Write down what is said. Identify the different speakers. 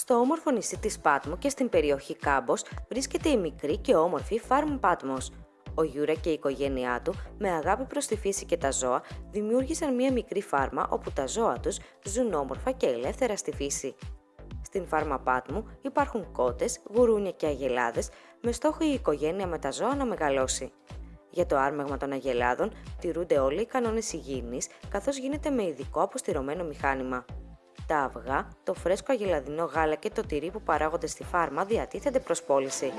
Speaker 1: Στο όμορφο νησί της Πάτμου και στην περιοχή Κάμπος βρίσκεται η μικρή και όμορφη Farm Patmos. Ο Γιούρα και η οικογένειά του, με αγάπη προς τη φύση και τα ζώα, δημιούργησαν μια μικρή φάρμα όπου τα ζώα τους ζουν όμορφα και ελεύθερα στη φύση. Στην φάρμα Πάτμου υπάρχουν κότες, γουρούνια και αγελάδες, με στόχο η οικογένεια με τα ζώα να μεγαλώσει. Για το άρμεγμα των αγελάδων τηρούνται όλοι οι κανόνες υγιεινής, καθώς γίνεται με ειδικό αποστηρωμένο μηχάνημα τα αυγά, το φρέσκο αγελαδινό γάλα και το τυρί που παράγονται στη φάρμα διατίθενται προς πώληση.